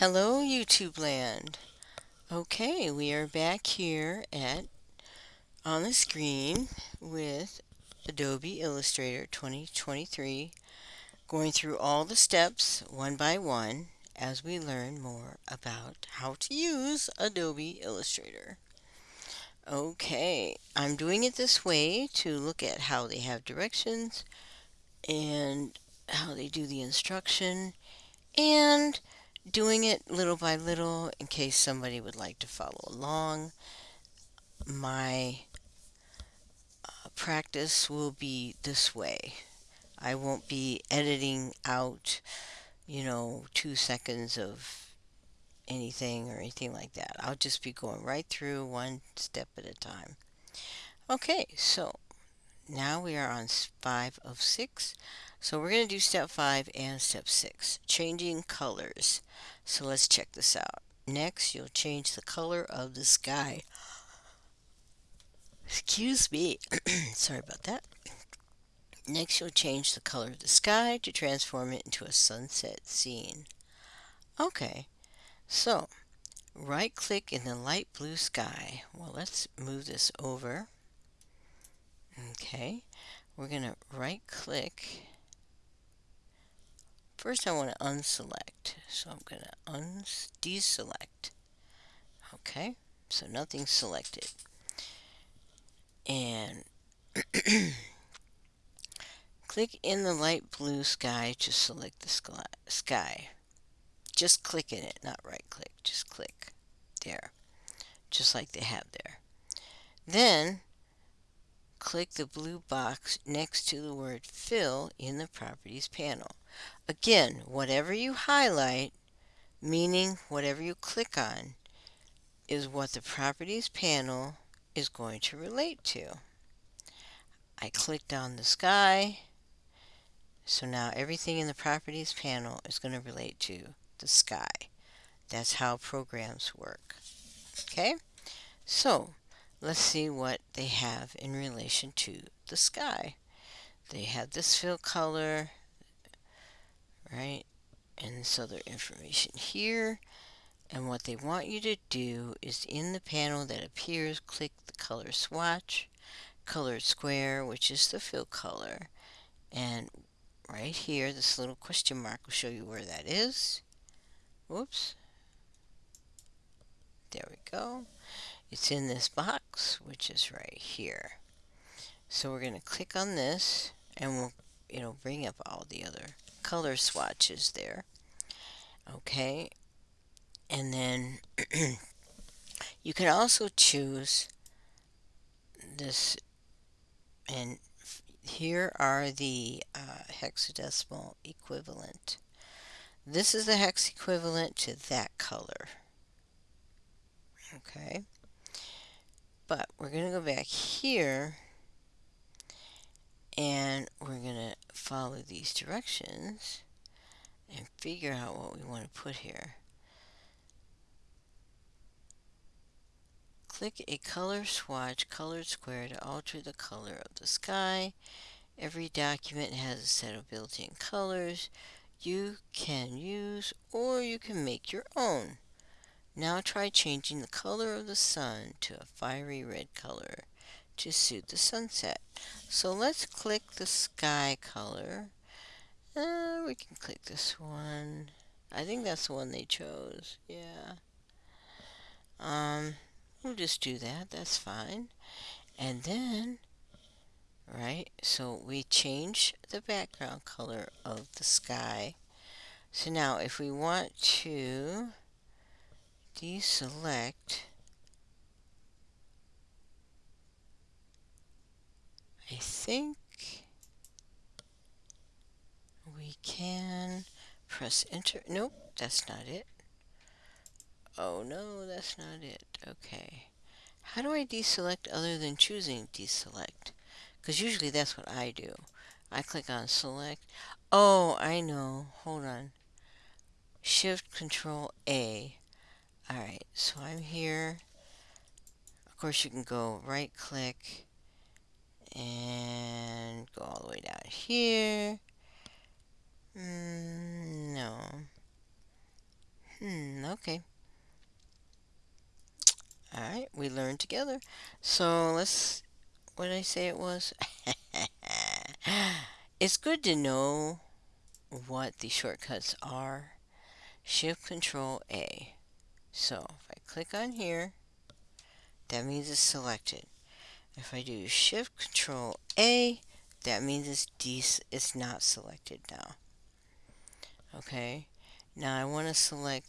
Hello YouTube land. Okay, we are back here at on the screen with Adobe Illustrator 2023 going through all the steps one by one as we learn more about how to use Adobe Illustrator. Okay, I'm doing it this way to look at how they have directions and how they do the instruction and doing it little by little in case somebody would like to follow along. My uh, practice will be this way. I won't be editing out, you know, two seconds of anything or anything like that. I'll just be going right through one step at a time. Okay, so now we are on five of six. So we're going to do step five and step six, changing colors. So let's check this out. Next, you'll change the color of the sky. Excuse me. Sorry about that. Next, you'll change the color of the sky to transform it into a sunset scene. Okay, so right click in the light blue sky. Well, let's move this over. Okay, we're going to right click First I want to unselect. So I'm going to un deselect. Okay, so nothing's selected. And click in the light blue sky to select the sky. Just click in it, not right click. Just click. There. Just like they have there. Then click the blue box next to the word fill in the properties panel. Again, whatever you highlight, meaning whatever you click on, is what the Properties panel is going to relate to. I clicked on the sky, so now everything in the Properties panel is going to relate to the sky. That's how programs work. Okay, so let's see what they have in relation to the sky. They have this fill color, right? And so their information here. And what they want you to do is in the panel that appears, click the color swatch, colored square, which is the fill color. And right here, this little question mark will show you where that is. Whoops. There we go. It's in this box, which is right here. So we're going to click on this, and we'll, it'll bring up all the other color swatches there. Okay, and then you can also choose this, and here are the uh, hexadecimal equivalent. This is the hex equivalent to that color. Okay, but we're going to go back here and we're going to follow these directions and figure out what we want to put here. Click a color swatch colored square to alter the color of the sky. Every document has a set of built-in colors you can use or you can make your own. Now try changing the color of the sun to a fiery red color to suit the sunset. So let's click the sky color. Uh, we can click this one. I think that's the one they chose. Yeah. Um, we'll just do that. That's fine. And then, right, so we change the background color of the sky. So now if we want to deselect I think we can press enter. Nope, that's not it. Oh no, that's not it. Okay. How do I deselect other than choosing deselect? Because usually that's what I do. I click on select. Oh, I know. Hold on. Shift Control A. Alright, so I'm here. Of course, you can go right click and go all the way down here. Mm, no. Hmm, okay. Alright, we learned together. So let's, what did I say it was? it's good to know what the shortcuts are. Shift Control A. So if I click on here, that means it's selected. If I do Shift Control A, that means it's de it's not selected now. Okay, now I want to select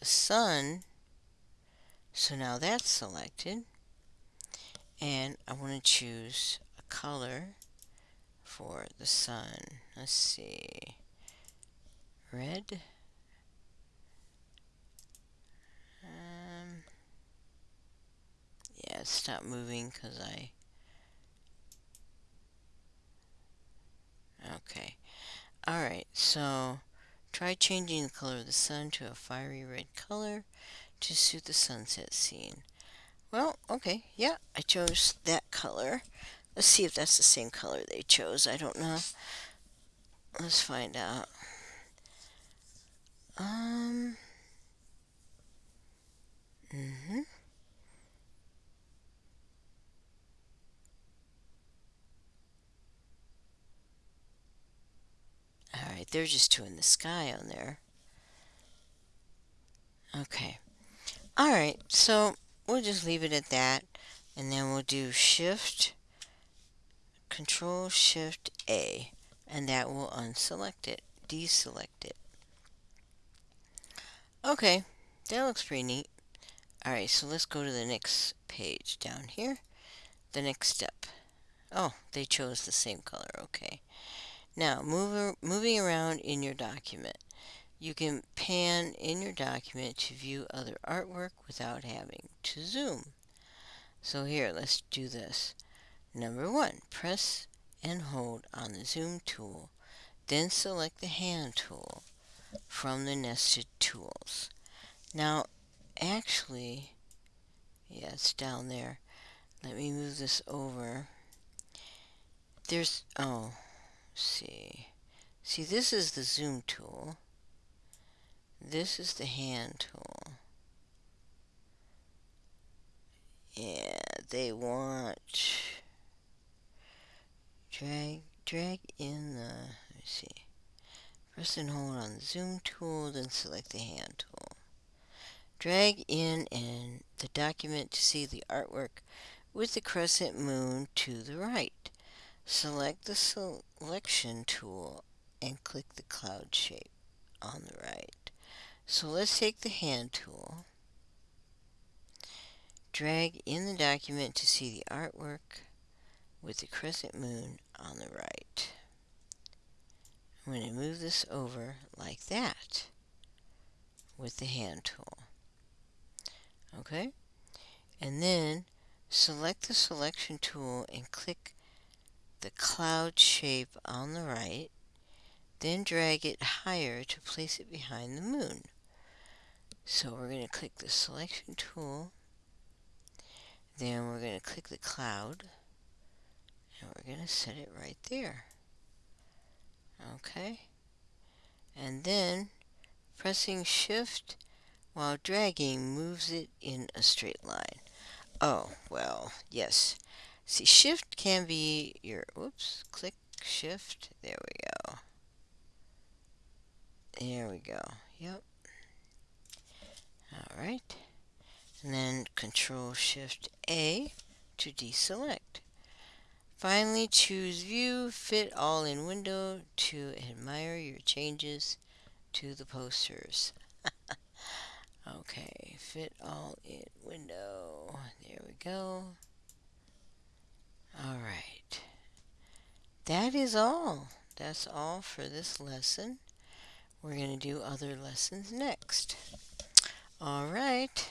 the sun. So now that's selected. And I want to choose a color for the sun. Let's see. Red. Um, stop moving because I... Okay. Alright, so try changing the color of the sun to a fiery red color to suit the sunset scene. Well, okay, yeah, I chose that color. Let's see if that's the same color they chose. I don't know. Let's find out. Um. Mm-hmm. They're just two in the sky on there. Okay. Alright, so we'll just leave it at that. And then we'll do Shift, Control Shift A. And that will unselect it, deselect it. Okay, that looks pretty neat. Alright, so let's go to the next page down here. The next step. Oh, they chose the same color. Okay. Now, move, moving around in your document. You can pan in your document to view other artwork without having to zoom. So here, let's do this. Number one, press and hold on the zoom tool. Then select the hand tool from the nested tools. Now, actually, yeah, it's down there. Let me move this over. There's, oh, see. See, this is the zoom tool. This is the hand tool. Yeah, they want drag drag in the let me see. Press and hold on the zoom tool, then select the hand tool. Drag in and the document to see the artwork with the crescent moon to the right. Select the selection tool and click the cloud shape on the right. So let's take the hand tool, drag in the document to see the artwork with the crescent moon on the right. I'm going to move this over like that with the hand tool. Okay? And then select the selection tool and click the cloud shape on the right. Then drag it higher to place it behind the moon. So we're going to click the selection tool. Then we're going to click the cloud. And we're going to set it right there. Okay. And then pressing shift while dragging moves it in a straight line. Oh, well, yes. See, shift can be your, whoops, click shift. There we go. There we go. Yep. Alright. And then control shift A to deselect. Finally, choose View, Fit All in Window to admire your changes to the posters. okay, Fit All in Window. There we go. Alright. That is all. That's all for this lesson. We're going to do other lessons next. Alright.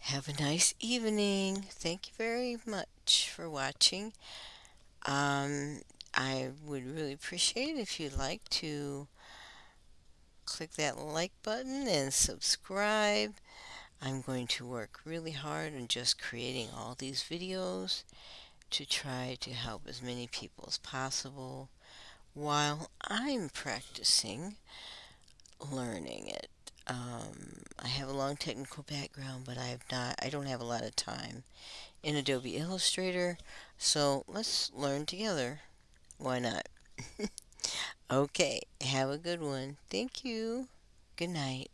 Have a nice evening. Thank you very much for watching. Um, I would really appreciate it if you'd like to click that like button and subscribe. I'm going to work really hard on just creating all these videos to try to help as many people as possible while I'm practicing learning it. Um, I have a long technical background, but I've not, I don't have a lot of time in Adobe Illustrator, so let's learn together. Why not? okay, have a good one. Thank you. Good night.